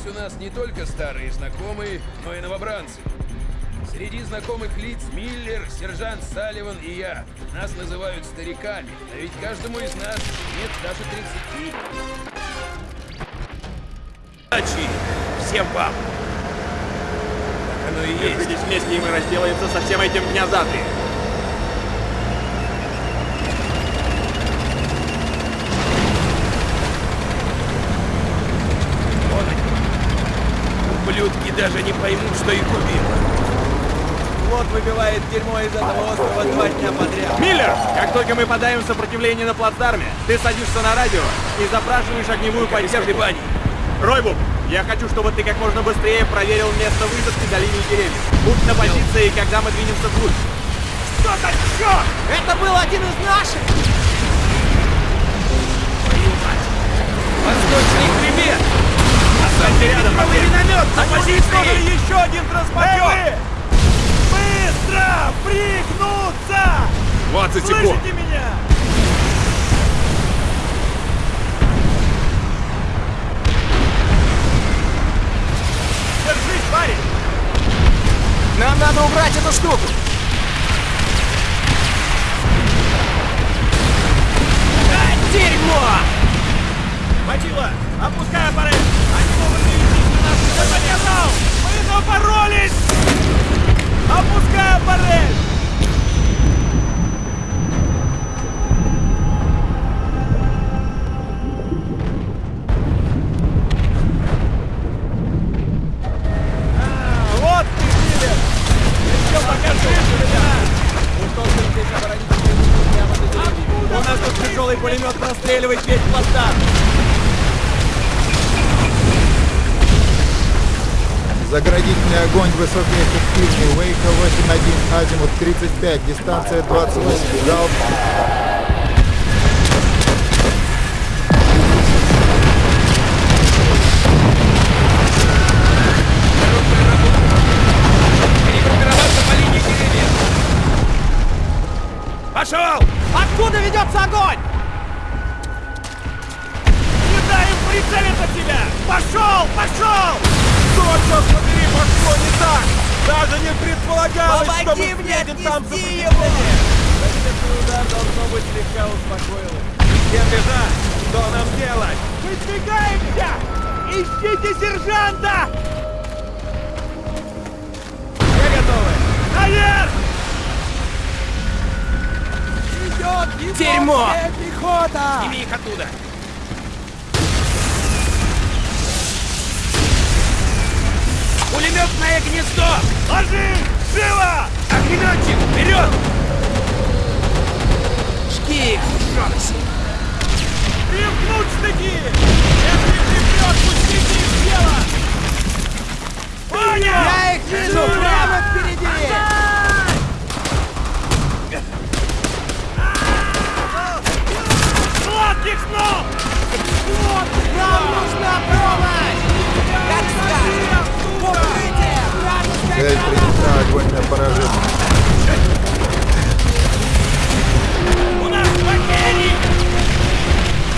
Здесь у нас не только старые знакомые, но и новобранцы. Среди знакомых лиц Миллер, сержант Салливан и я. Нас называют стариками, а ведь каждому из нас нет даже 30. Удачи всем вам! Так оно и есть. Держитесь вместе, и мы разделаемся со всем этим дня за три. Вон они. Ублюдки даже не поймут, что их убило. Флот выбивает дерьмо из этого острова два дня подряд. Миллер, как только мы подаем сопротивление на плацдарме, ты садишься на радио и запрашиваешь огневую поддержку. колебаний. Ройбук, я хочу, чтобы ты как можно быстрее проверил место высадки до линии деревьев. Будь на позиции, когда мы двинемся вглубь. Что за черт? Это был один из наших! Восточный Останься рядом, Матвей. миномет на позиции! еще один транспортер! Быстро! Пригнуться! 20 секунд. Слышите меня? Держись, парень! Нам надо убрать эту штуку! А, дерьмо! Мочила! Опускай аппарат! А, тяжелый пулемет простреливает весь плацдарм! Заградительный огонь высокоэффективный. Вейка 8-1, азимут 35, дистанция 28. Залп. Пошел! Откуда ведется огонь? Не дай им прицелиться тебя! Пошел! Пошел! Что, черт побери, пошло не так? Даже не предполагалось, что мы встретим там сопротивление! Ракетный удар, должно быть, слегка успокоил их. Всем бежать! Что нам делать? Выдвигаемся! Ищите сержанта! Все готовы? Наверх! Идет Дерьмо! пехота! Сними их оттуда! Пулеметное гнездо! Ложи! Живо! Огнеметчик, вперед! Жги их, Джонси! Примкнуть штыки! Если припрет, пустите их в дело! Понял! Я их вижу прямо впереди! Сладких снов! Цель принята, огонь на поражение. У нас потери!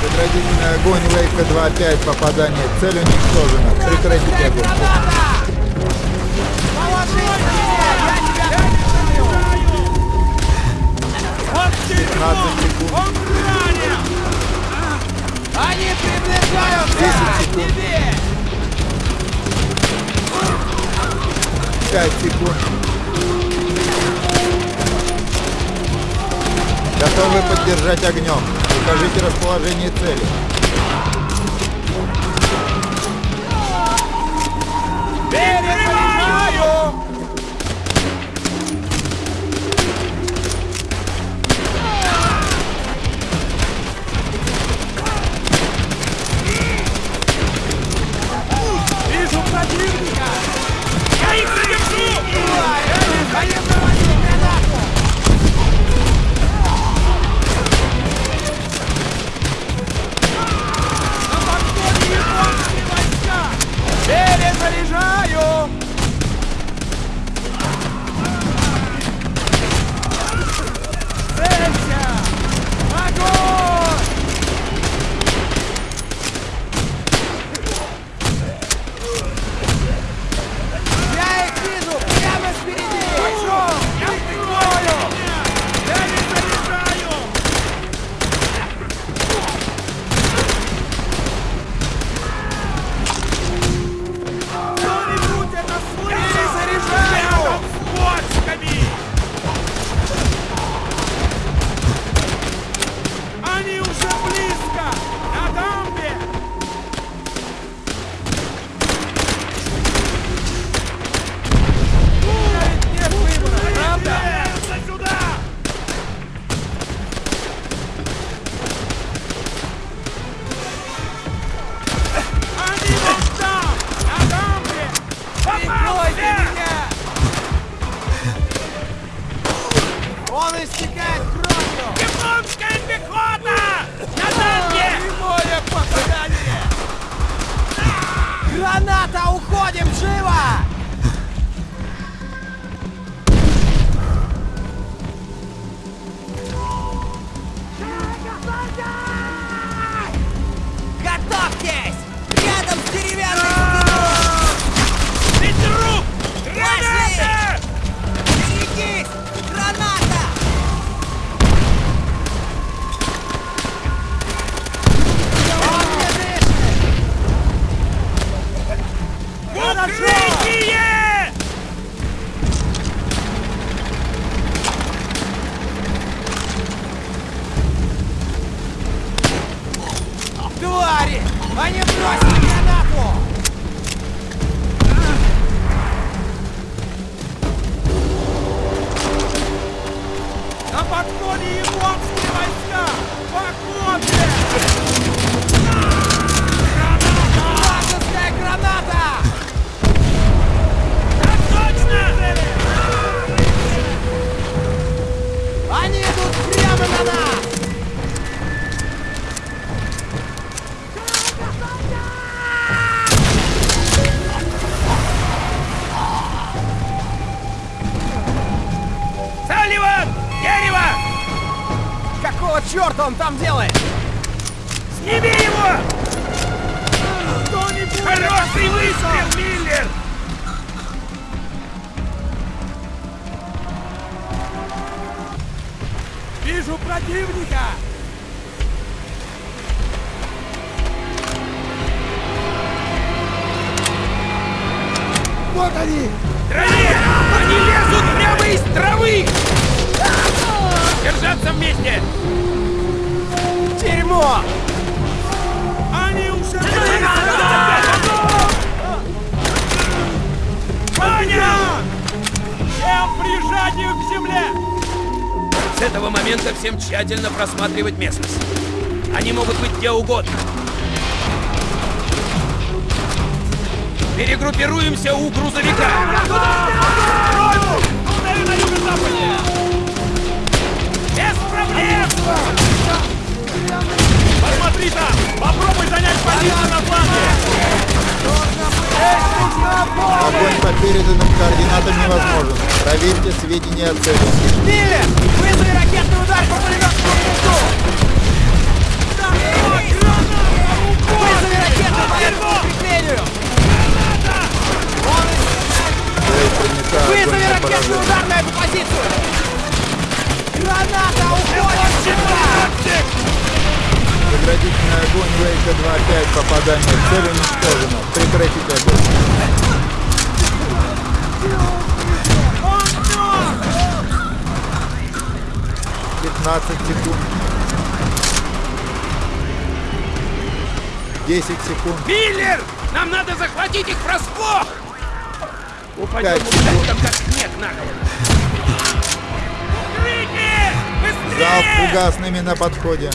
Заградительный огонь Вейка 2-5, попадание. Цель уничтожена. Прекратите огонь. 5 секунд. Готовы поддержать огнем. Укажите расположение цели. Граната! Уходим! Живо! Подходе японские войска! Походе! Вражеская черта он там делает? Сними его! Хороший выстрел, Миллер! Вижу противника! Вот они! Траве! Они лезут прямо из травы! Держаться вместе! Дерьмо! Они уже... Ваня! Всем прижать их к земле! С этого момента всем тщательно просматривать местность. Они могут быть где угодно. Перегруппируемся у грузовика. Ударь на юго-западе! Без Огонь по переданным координатам невозможен. Проверьте сведения о цели. Миллер! Вызови ракетный удар по пулеметному пункту! Вызови ракетный удар по принята. Огонь Вызови ракетный удар на эту позицию! Граната! Уходим сюда! Заградительный огонь Вейка 2-5. Попадание. Цель уничтожена. Прекратить огонь. Пятнадцать секунд. Десять секунд. Миллер! Нам надо захватить их врасплох! Упадем там как снег на голову. Быстрее! фугасными на подходе.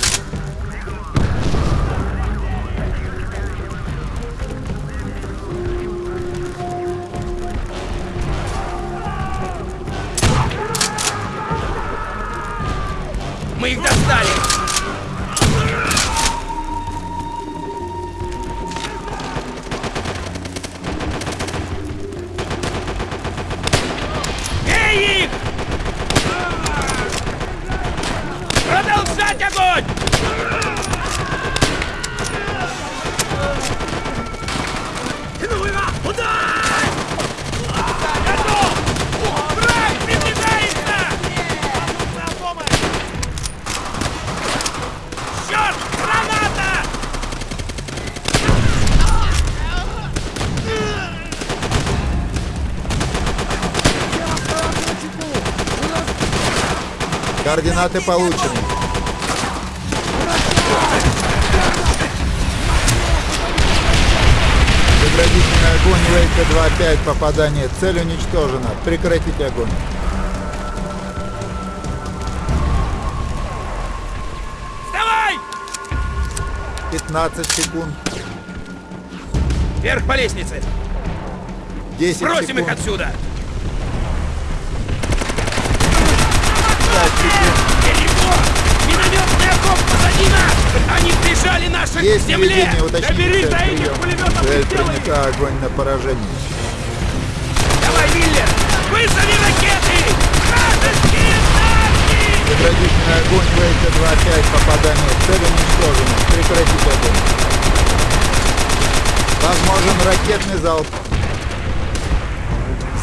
Мы Координаты получены. Заградительный огонь Вейка 2-5. Попадание. Цель уничтожена. Прекратить огонь. Вставай! 15 секунд. Вверх по лестнице! 10 Бросим их секунд. отсюда! 5 секунд. Минометный огонь! врагов позади нас! Они прижали наших Есть к земле! цель до этих и Цель сделай принята, огонь на поражение. Давай, Миллер! Вызови ракеты! Вражеские танки! Заградительный огонь Вейка 2-5, попадание. Цель уничтожена. Прекратить огонь. Возможен ракетный залп.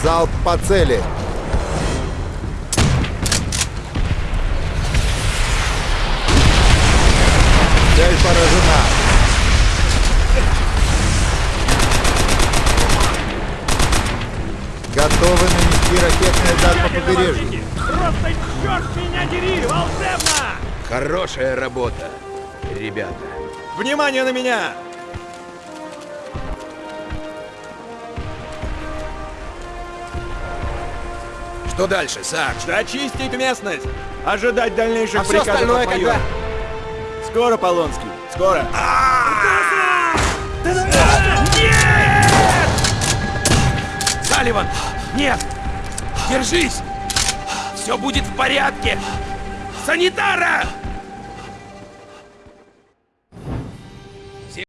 Залп по цели. Цель поражена. Готовы нанести ракетный удар по побережью. Просто черт меня дери, волшебно! Хорошая работа, ребята. Внимание на меня! Что дальше, Сарж? Зачистить местность! Ожидать дальнейших А приказов остальное от майора. Скоро, Полонский, скоро. Салливан! Нет! Держись! Все будет в порядке! Санитара!